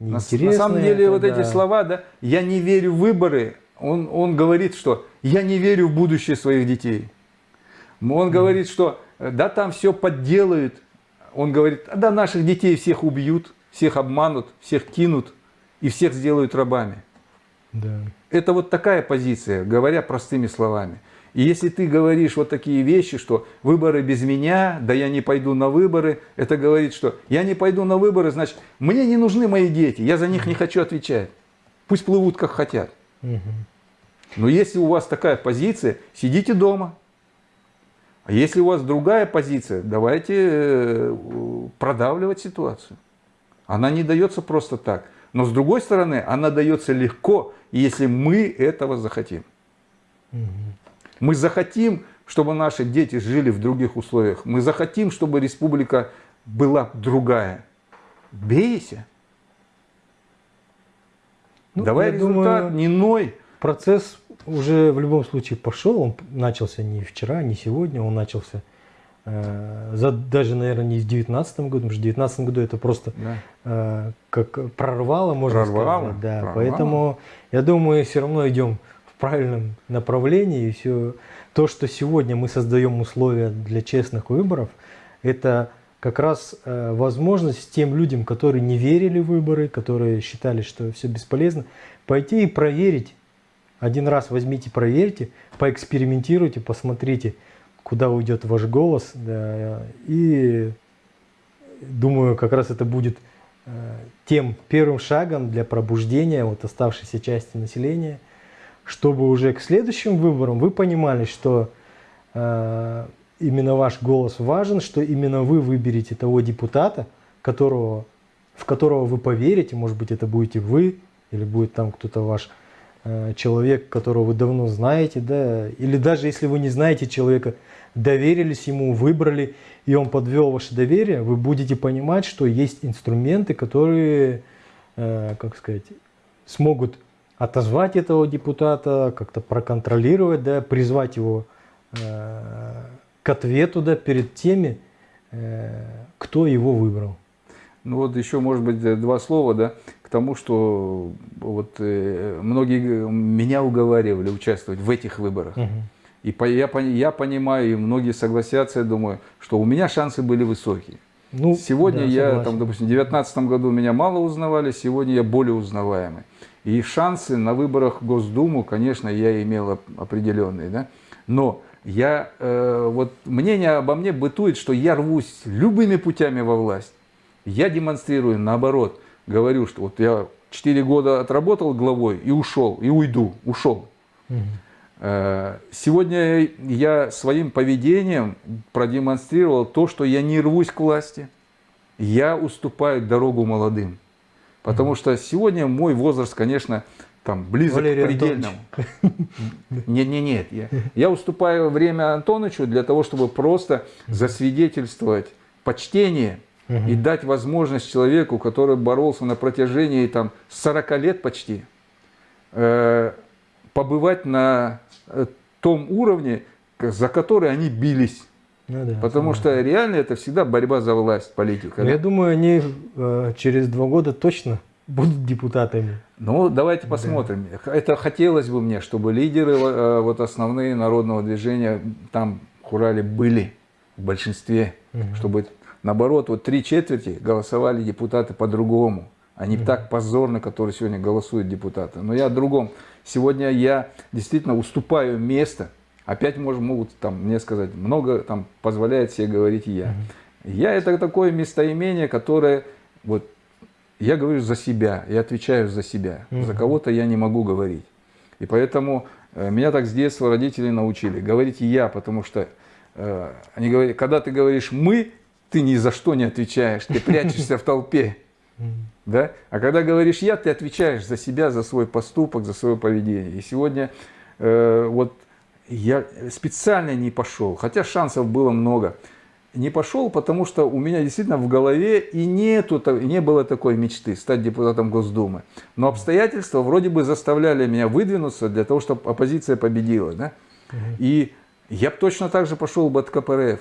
На, на самом деле это, вот да. эти слова, да, я не верю в выборы, он, он говорит, что я не верю в будущее своих детей. Он говорит, что да, там все подделают. Он говорит, да, наших детей всех убьют, всех обманут, всех кинут и всех сделают рабами. Да. Это вот такая позиция, говоря простыми словами. И если ты говоришь вот такие вещи, что выборы без меня, да я не пойду на выборы, это говорит, что я не пойду на выборы, значит, мне не нужны мои дети, я за них не хочу отвечать. Пусть плывут как хотят. Но если у вас такая позиция, сидите дома. А если у вас другая позиция, давайте э, продавливать ситуацию. Она не дается просто так. Но с другой стороны, она дается легко, если мы этого захотим. Угу. Мы захотим, чтобы наши дети жили в других условиях. Мы захотим, чтобы республика была другая. Бейся. Ну, Давай результат, думаю, не ной. Процесс уже в любом случае пошел. Он начался не вчера, не сегодня. Он начался э, за, даже, наверное, не в 2019 году, потому что в 2019 году это просто Да. э, как прорвало, можно Прорвало, сказать. Да. прорвало. Поэтому я думаю, все равно идем правильном направлении. И все то, что сегодня мы создаем условия для честных выборов, это как раз э, возможность тем людям, которые не верили в выборы, которые считали, что все бесполезно, пойти и проверить. Один раз возьмите, проверьте, поэкспериментируйте, посмотрите, куда уйдет ваш голос. Да, и думаю, как раз это будет э, тем первым шагом для пробуждения вот оставшейся части населения, чтобы уже к следующим выборам вы понимали, что э, именно ваш голос важен, что именно вы выберете того депутата, которого, в которого вы поверите, может быть, это будете вы, или будет там кто-то ваш э, человек, которого вы давно знаете, да, или даже если вы не знаете человека, доверились ему, выбрали, и он подвел ваше доверие, вы будете понимать, что есть инструменты, которые, э, как сказать, смогут отозвать этого депутата, как-то проконтролировать, да, призвать его э, к ответу да, перед теми, э, кто его выбрал. Ну вот еще, может быть, два слова, да, к тому, что вот э, многие меня уговаривали участвовать в этих выборах. Угу. И по, я, я понимаю, и многие согласятся, я думаю, что у меня шансы были высокие. Ну, сегодня да, я, согласен. там, допустим, в 2019 году меня мало узнавали, сегодня я более узнаваемый. И шансы на выборах в Госдуму, конечно, я имел определенные. Да? Но я, э, вот мнение обо мне бытует, что я рвусь любыми путями во власть. Я демонстрирую наоборот. Говорю, что вот я 4 года отработал главой и ушел, и уйду, ушел. Угу. Сегодня я своим поведением продемонстрировал то, что я не рвусь к власти. Я уступаю дорогу молодым. Потому что сегодня мой возраст, конечно, там близок Валерий к предельному. Нет, нет, нет. Я, я уступаю время Антоновичу для того, чтобы просто засвидетельствовать почтение и дать возможность человеку, который боролся на протяжении там, 40 лет почти, э, побывать на э, том уровне, за который они бились. Ну, да, Потому что реально это всегда борьба за власть, политика. Но да? я думаю, они э, через два года точно будут депутатами. Ну, давайте посмотрим. Это хотелось бы мне, чтобы лидеры э, вот основные народного движения там в Хурале были в большинстве, Мгм. чтобы наоборот вот три четверти голосовали депутаты по-другому, а не так позорно, которые сегодня голосуют депутаты. Но я о другом. Сегодня я действительно уступаю место. Опять может, могут там мне сказать, много там позволяет себе говорить я. Я это такое местоимение, которое вот я говорю за себя, я отвечаю за себя. За кого-то я не могу говорить. И поэтому э, меня так с детства родители научили говорить я, потому что э, они говорят, когда ты говоришь мы, ты ни за что не отвечаешь, ты прячешься в толпе. Да? А когда говоришь я, ты отвечаешь за себя, за свой поступок, за свое поведение. И сегодня э, вот я специально не пошел, хотя шансов было много. Не пошел, потому что у меня действительно в голове и нету, не было такой мечты стать депутатом Госдумы. Но обстоятельства вроде бы заставляли меня выдвинуться для того, чтобы оппозиция победила. Да? И я бы точно так же пошел бы от КПРФ.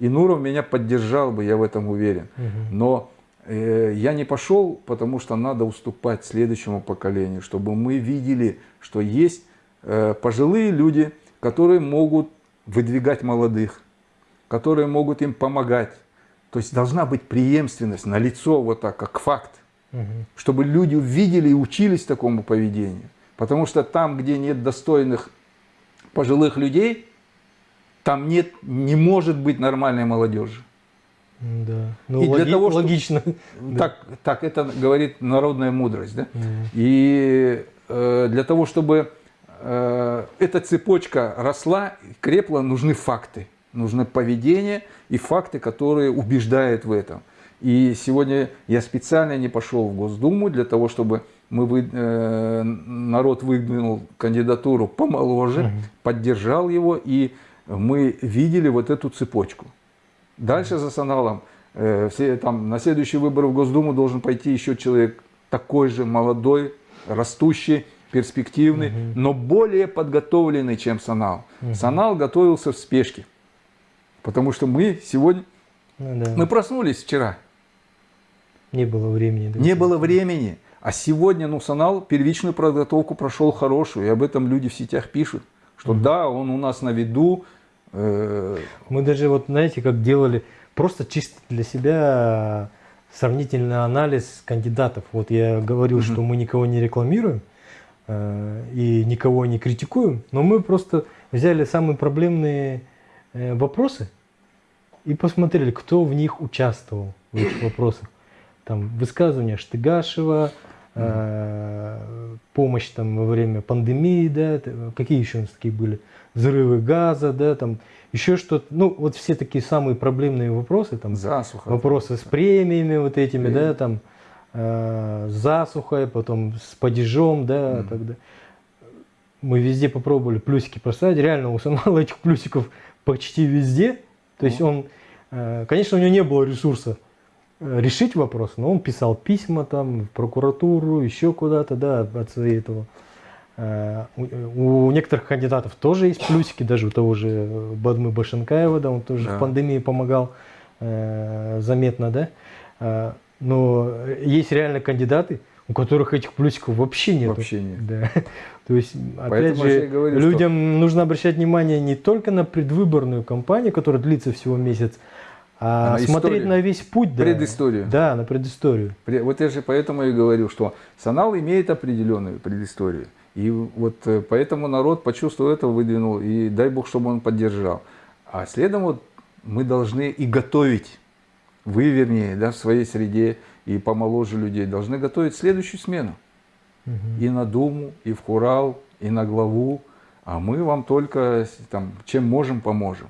И Нуров меня поддержал бы, я в этом уверен. Но я не пошел, потому что надо уступать следующему поколению, чтобы мы видели, что есть э, пожилые люди, которые могут выдвигать молодых, которые могут им помогать. То есть должна быть преемственность на лицо вот так, как факт, угу. чтобы люди увидели и учились такому поведению. Потому что там, где нет достойных пожилых людей, там нет, не может быть нормальной молодежи. Да. Ну, и логи для того, логично. Так, так это говорит народная мудрость. Да? Mm. И э, для того, чтобы э, эта цепочка росла, крепла, нужны факты. Нужно поведение и факты, которые убеждают в этом. И сегодня я специально не пошел в Госдуму для того, чтобы мы вы, э, народ выдвинул кандидатуру помоложе, угу. поддержал его, и мы видели вот эту цепочку. Дальше за Саналом, э, все, там, на следующие выборы в Госдуму должен пойти еще человек такой же молодой, растущий, перспективный, угу. но более подготовленный, чем Санал. Угу. Санал готовился в спешке, потому что мы сегодня, ну, да. мы проснулись вчера. Не было времени. Да? Не было времени. А сегодня ну, Санал первичную подготовку прошел хорошую, и об этом люди в сетях пишут, что угу. да, он у нас на виду. Мы даже, вот знаете, как делали, просто чисто для себя сравнительный анализ кандидатов. Вот я говорил, угу. что мы никого не рекламируем э, и никого не критикуем, но мы просто взяли самые проблемные э, вопросы и посмотрели, кто в них участвовал, в этих вопросах. Там высказывания Штыгашева, помощь там во время пандемии, да, какие еще у нас такие были, взрывы газа, да, там еще что-то, ну вот все такие самые проблемные вопросы, там засуха, вопросы с премиями вот этими, Премия. да, там э, засухой, потом с падежом, да, mm. тогда мы везде попробовали плюсики поставить, реально у Самала этих плюсиков почти везде, то есть он, э, конечно, у него не было ресурса решить вопрос, но он писал письма там в прокуратуру, еще куда-то, да, от своей этого. Э, у некоторых кандидатов тоже есть плюсики, даже у того же Бадмы Башенкаева, да, он тоже да. в пандемии помогал э, заметно, да. Э, но есть реально кандидаты, у которых этих плюсиков вообще нет. Вообще нет. Да. То есть, опять же, говорю, людям что... нужно обращать внимание не только на предвыборную кампанию, которая длится всего месяц, а, а смотреть историю, на весь путь, да. Предысторию. Да, на предысторию. Вот я же поэтому и говорю, что Санал имеет определенную предысторию. И вот э, поэтому народ почувствовал это, выдвинул, и дай Бог, чтобы он поддержал. А следом вот мы должны и готовить, вы вернее, да, в своей среде, и помоложе людей, должны готовить следующую смену. Угу. И на Думу, и в Хурал, и на главу. А мы вам только там, чем можем, поможем.